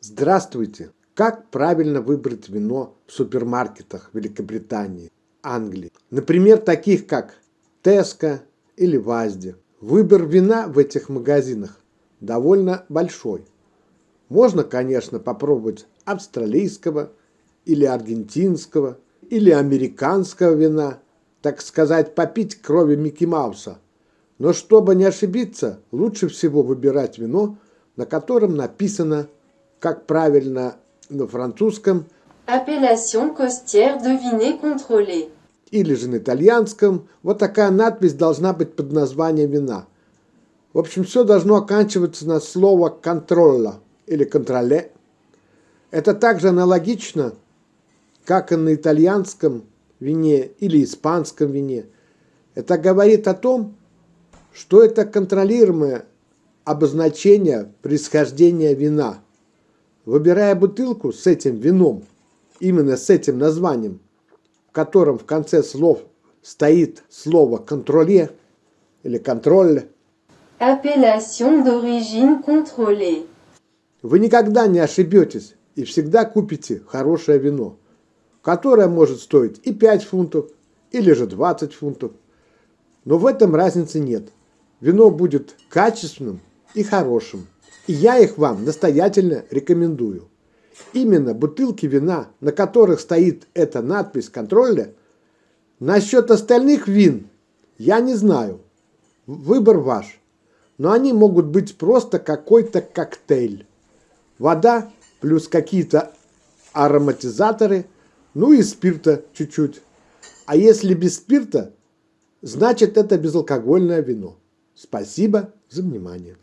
Здравствуйте! Как правильно выбрать вино в супермаркетах Великобритании, Англии? Например, таких как Tesco или Вазди. Выбор вина в этих магазинах довольно большой. Можно, конечно, попробовать австралийского или аргентинского или американского вина, так сказать, попить крови Микки Мауса. Но чтобы не ошибиться, лучше всего выбирать вино, на котором написано, как правильно на французском, Appellation costière de viner contrôlé. или же на итальянском, вот такая надпись должна быть под названием вина. В общем, все должно оканчиваться на слово «контролла» или «контроле». Это также аналогично, как и на итальянском вине или испанском вине. Это говорит о том, что это контролируемое обозначение происхождения вина. Выбирая бутылку с этим вином, именно с этим названием, в котором в конце слов стоит слово «контроле» или «контроль», Appellation d'origine contrôlée. вы никогда не ошибетесь и всегда купите хорошее вино, которое может стоить и 5 фунтов, или же 20 фунтов. Но в этом разницы нет. Вино будет качественным и хорошим. И я их вам настоятельно рекомендую. Именно бутылки вина, на которых стоит эта надпись контроля, насчет остальных вин я не знаю. Выбор ваш. Но они могут быть просто какой-то коктейль. Вода плюс какие-то ароматизаторы, ну и спирта чуть-чуть. А если без спирта, значит это безалкогольное вино. Спасибо за внимание.